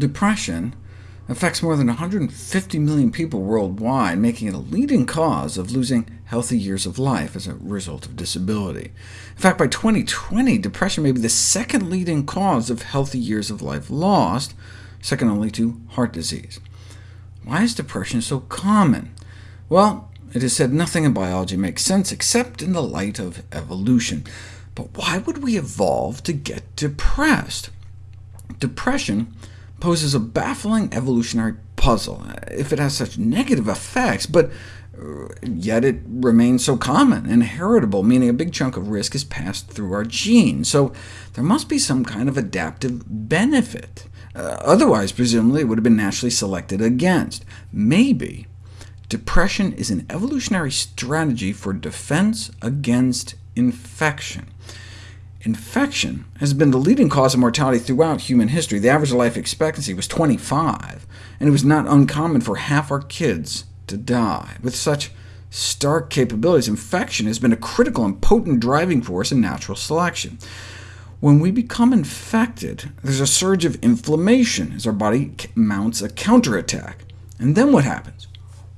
Depression affects more than 150 million people worldwide, making it a leading cause of losing healthy years of life as a result of disability. In fact, by 2020, depression may be the second leading cause of healthy years of life lost, second only to heart disease. Why is depression so common? Well, it is said nothing in biology makes sense except in the light of evolution. But why would we evolve to get depressed? Depression poses a baffling evolutionary puzzle, if it has such negative effects, but uh, yet it remains so common and heritable, meaning a big chunk of risk is passed through our genes. So there must be some kind of adaptive benefit. Uh, otherwise, presumably, it would have been naturally selected against. Maybe depression is an evolutionary strategy for defense against infection. Infection has been the leading cause of mortality throughout human history. The average life expectancy was 25, and it was not uncommon for half our kids to die. With such stark capabilities, infection has been a critical and potent driving force in natural selection. When we become infected, there's a surge of inflammation as our body mounts a counterattack. And then what happens?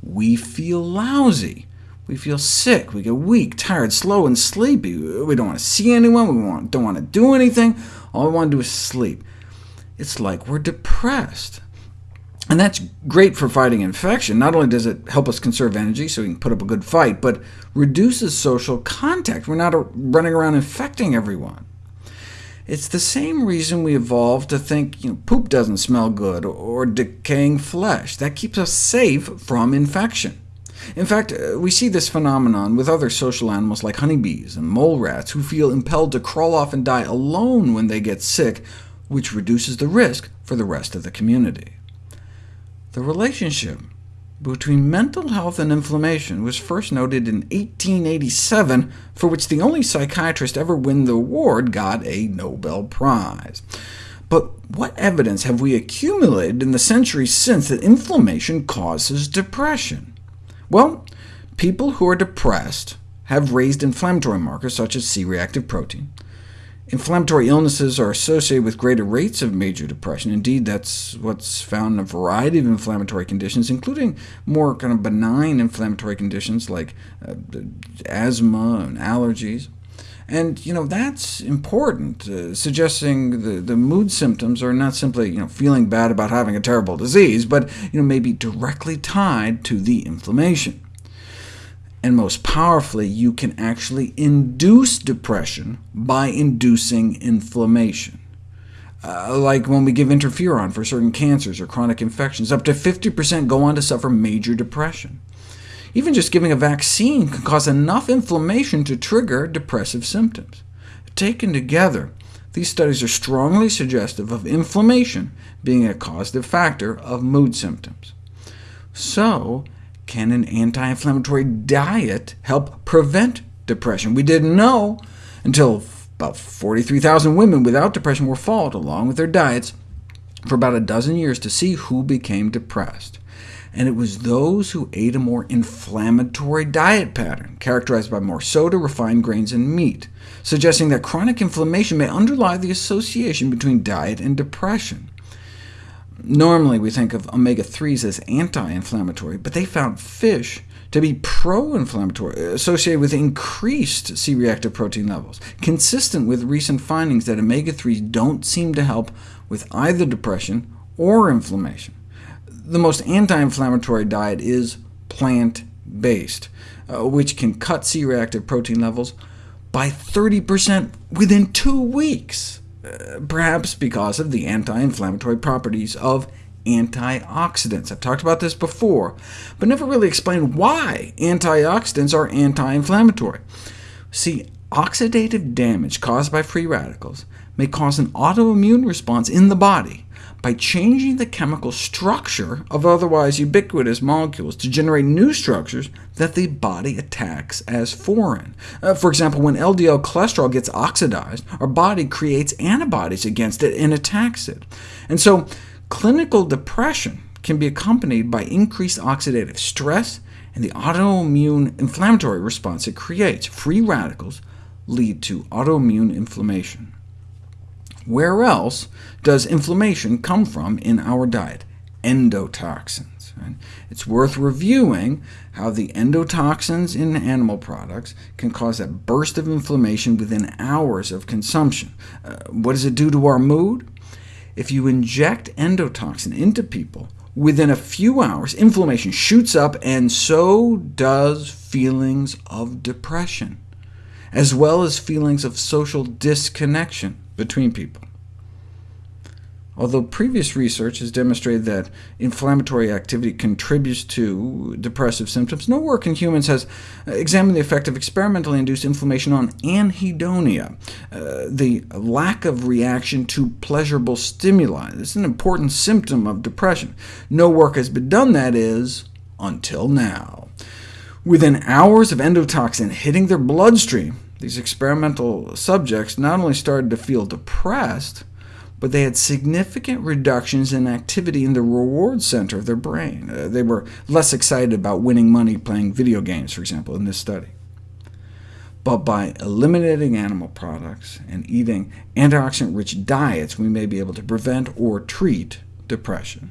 We feel lousy. We feel sick, we get weak, tired, slow, and sleepy. We don't want to see anyone, we don't want to do anything. All we want to do is sleep. It's like we're depressed. And that's great for fighting infection. Not only does it help us conserve energy so we can put up a good fight, but reduces social contact. We're not running around infecting everyone. It's the same reason we evolved to think you know, poop doesn't smell good, or decaying flesh. That keeps us safe from infection. In fact, uh, we see this phenomenon with other social animals like honeybees and mole rats, who feel impelled to crawl off and die alone when they get sick, which reduces the risk for the rest of the community. The relationship between mental health and inflammation was first noted in 1887, for which the only psychiatrist ever win the award got a Nobel Prize. But what evidence have we accumulated in the centuries since that inflammation causes depression? Well, people who are depressed have raised inflammatory markers such as C-reactive protein. Inflammatory illnesses are associated with greater rates of major depression. Indeed, that's what's found in a variety of inflammatory conditions, including more kind of benign inflammatory conditions like uh, asthma and allergies. And you know, that's important, uh, suggesting the, the mood symptoms are not simply you know, feeling bad about having a terrible disease, but you know, maybe directly tied to the inflammation. And most powerfully, you can actually induce depression by inducing inflammation. Uh, like when we give interferon for certain cancers or chronic infections, up to 50% go on to suffer major depression. Even just giving a vaccine can cause enough inflammation to trigger depressive symptoms. Taken together, these studies are strongly suggestive of inflammation being a causative factor of mood symptoms. So, can an anti-inflammatory diet help prevent depression? We didn't know until about 43,000 women without depression were followed, along with their diets, for about a dozen years to see who became depressed and it was those who ate a more inflammatory diet pattern, characterized by more soda, refined grains, and meat, suggesting that chronic inflammation may underlie the association between diet and depression. Normally we think of omega-3s as anti-inflammatory, but they found fish to be pro-inflammatory, associated with increased C-reactive protein levels, consistent with recent findings that omega-3s don't seem to help with either depression or inflammation the most anti-inflammatory diet is plant-based, uh, which can cut C-reactive protein levels by 30% within two weeks, uh, perhaps because of the anti-inflammatory properties of antioxidants. I've talked about this before, but never really explained why antioxidants are anti-inflammatory. See, oxidative damage caused by free radicals may cause an autoimmune response in the body, by changing the chemical structure of otherwise ubiquitous molecules to generate new structures that the body attacks as foreign. Uh, for example, when LDL cholesterol gets oxidized, our body creates antibodies against it and attacks it. And so clinical depression can be accompanied by increased oxidative stress and the autoimmune inflammatory response it creates. Free radicals lead to autoimmune inflammation. Where else does inflammation come from in our diet? Endotoxins. Right? It's worth reviewing how the endotoxins in animal products can cause a burst of inflammation within hours of consumption. Uh, what does it do to our mood? If you inject endotoxin into people, within a few hours, inflammation shoots up, and so does feelings of depression, as well as feelings of social disconnection between people. Although previous research has demonstrated that inflammatory activity contributes to depressive symptoms, no work in humans has examined the effect of experimentally induced inflammation on anhedonia, uh, the lack of reaction to pleasurable stimuli. This is an important symptom of depression. No work has been done, that is, until now. Within hours of endotoxin hitting their bloodstream, these experimental subjects not only started to feel depressed, but they had significant reductions in activity in the reward center of their brain. Uh, they were less excited about winning money playing video games, for example, in this study. But by eliminating animal products and eating antioxidant-rich diets, we may be able to prevent or treat depression.